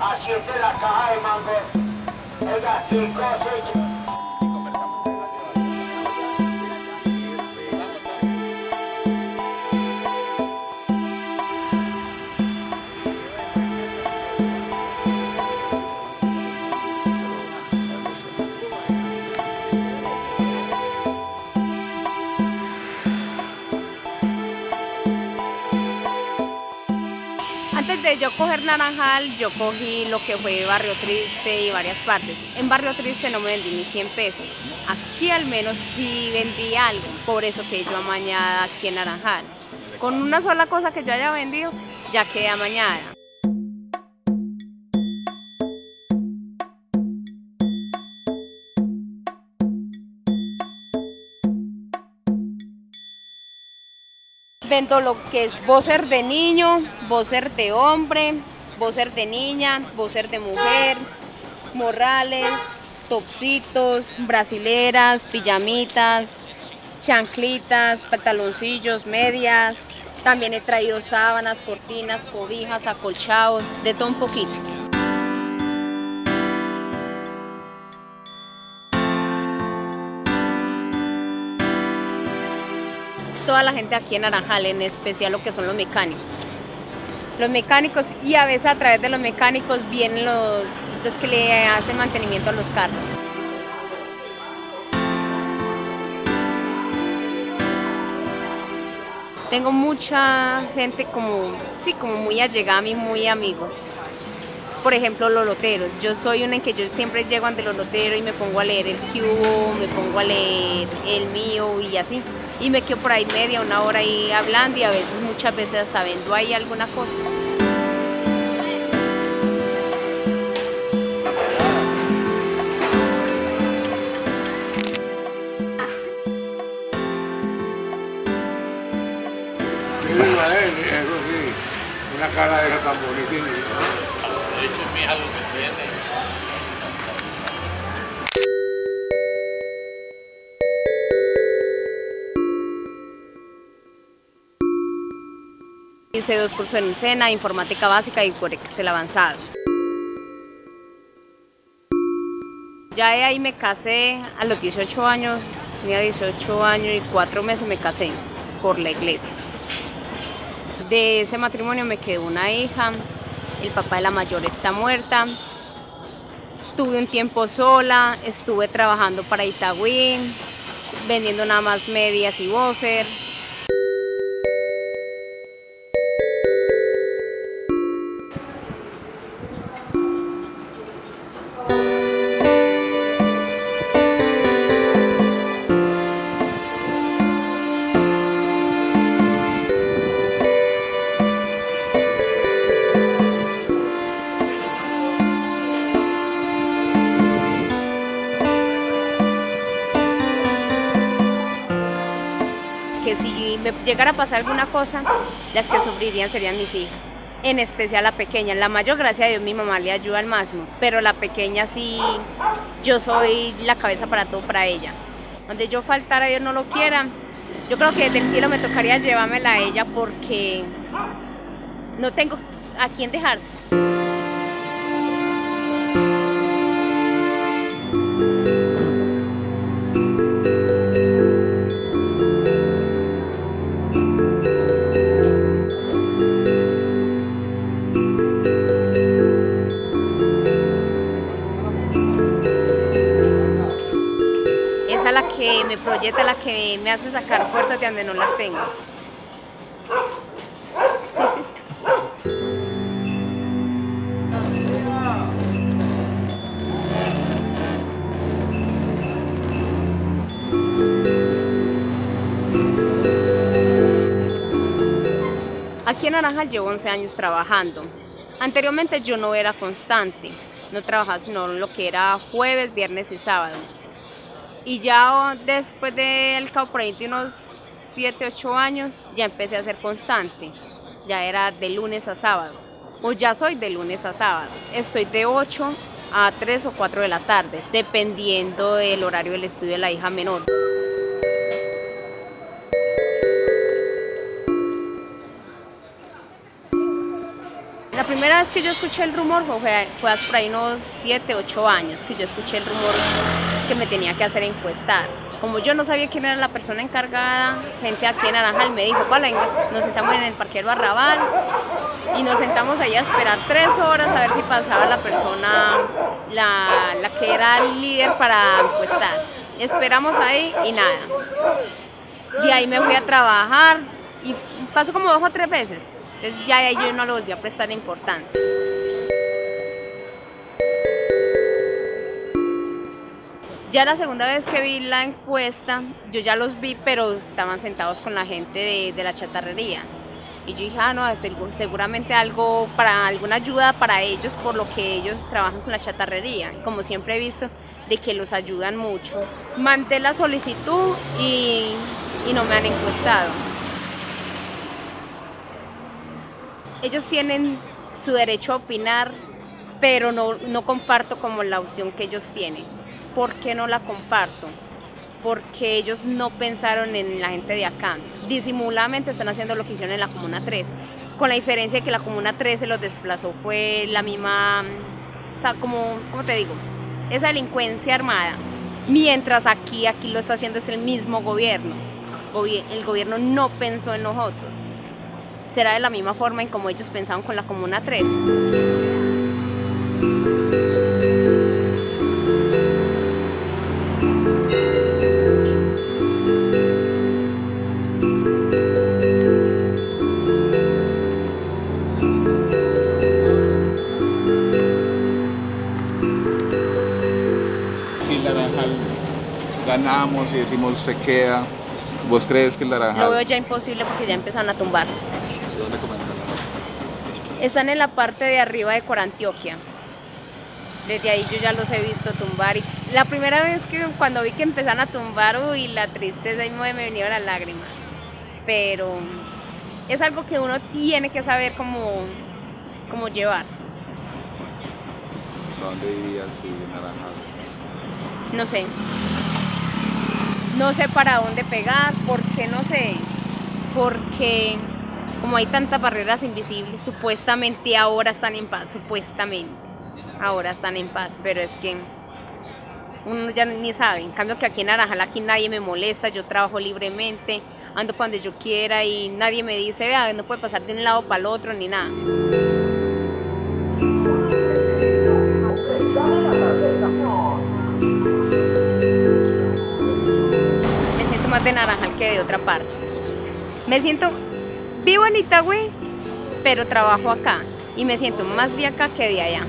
a 7 la caja de mango. Oiga, qué cosa. De yo coger Naranjal, yo cogí lo que fue Barrio Triste y varias partes. En Barrio Triste no me vendí ni 100 pesos. Aquí al menos sí vendí algo, por eso que yo amañada aquí en Naranjal. Con una sola cosa que yo haya vendido, ya quedé amañada. Lo que es boxer de niño, boxer de hombre, boxer de niña, boxer de mujer, morrales, topsitos, brasileras, pijamitas, chanclitas, pantaloncillos, medias. También he traído sábanas, cortinas, cobijas, acolchados, de todo un poquito. Toda la gente aquí en Naranjal, en especial lo que son los mecánicos. Los mecánicos y a veces a través de los mecánicos vienen los, los que le hacen mantenimiento a los carros. Tengo mucha gente como, sí, como muy allegada a mí, muy amigos. Por ejemplo, los loteros. Yo soy una en que yo siempre llego ante los loteros y me pongo a leer el cubo, me pongo a leer el mío y así y me quedo por ahí media, una hora ahí hablando y a veces, muchas veces hasta vendo ahí alguna cosa. Eso sí, una cara de esa tan bonita. Hecho, es mi lo que tiene. Hice dos cursos en SENA, informática básica y por Excel avanzado. Ya de ahí me casé a los 18 años, tenía 18 años y 4 meses me casé por la iglesia. De ese matrimonio me quedó una hija, el papá de la mayor está muerta. Tuve un tiempo sola, estuve trabajando para Itagüí, vendiendo nada más medias y boxer. Que si me llegara a pasar alguna cosa, las que sufrirían serían mis hijas. En especial la pequeña. La mayor, gracias a Dios, mi mamá le ayuda al máximo. Pero la pequeña sí, yo soy la cabeza para todo para ella. Donde yo faltara, Dios no lo quiera, yo creo que desde el cielo me tocaría llevármela a ella porque no tengo a quién dejarse. Proyecta, la que me hace sacar fuerzas de donde no las tengo. Aquí en Naranjal llevo 11 años trabajando. Anteriormente yo no era constante, no trabajaba sino lo que era jueves, viernes y sábado. Y ya después del cabo por ahí de unos 7, 8 años ya empecé a ser constante. Ya era de lunes a sábado. O ya soy de lunes a sábado. Estoy de 8 a 3 o 4 de la tarde, dependiendo del horario del estudio de la hija menor. primera vez que yo escuché el rumor fue, fue hace por ahí unos 7, 8 años que yo escuché el rumor que me tenía que hacer encuestar. Como yo no sabía quién era la persona encargada, gente aquí en Naranjal me dijo, venga, nos sentamos en el parquero Arrabal y nos sentamos ahí a esperar tres horas a ver si pasaba la persona, la, que era el líder para encuestar. Esperamos ahí y nada. De ahí me fui a trabajar y pasó como dos o tres veces. Entonces ya yo no le volví a prestar importancia. Ya la segunda vez que vi la encuesta, yo ya los vi, pero estaban sentados con la gente de, las chatarrerías. Y yo dije, ah, no, seguramente algo para alguna ayuda para ellos, por lo que ellos trabajan con la chatarrería. Como siempre he visto, de que los ayudan mucho. Mandé la solicitud y, y no me han encuestado. Ellos tienen su derecho a opinar, pero no, no comparto como la opción que ellos tienen. ¿Por qué no la comparto? Porque ellos no pensaron en la gente de acá. Disimuladamente están haciendo lo que hicieron en la Comuna 3, con la diferencia de que la Comuna 13 los desplazó fue la misma, o sea, como, ¿cómo te digo? Esa delincuencia armada. Mientras aquí, aquí lo está haciendo es el mismo gobierno. Gobi- El gobierno no pensó en nosotros. Será de la misma forma en como ellos pensaban con la Comuna 13. Ganamos y decimos se queda, ¿vos crees que el Naranjal... Lo veo ya imposible porque ya empezaron a tumbar. ¿Dónde comenzaron? Están en la parte de arriba de Corantioquia. Desde ahí yo ya los he visto tumbar. Y la primera vez que cuando vi que empezaron a tumbar, uy, la tristeza y me vinieron las lágrimas. Pero es algo que uno tiene que saber cómo, cómo llevar. ¿Dónde vivías si Naranjal? No sé. No sé para dónde pegar, porque no sé. Porque como hay tantas barreras invisibles, supuestamente ahora están en paz, supuestamente. Ahora están en paz, pero es que uno ya ni sabe. En cambio que aquí en Naranjal aquí nadie me molesta, yo trabajo libremente, ando para donde yo quiera y nadie me dice, vea, no puede pasar de un lado para el otro ni nada. De Naranjal que de otra parte. Me siento, vivo en Itagüí, pero trabajo acá y me siento más de acá que de allá.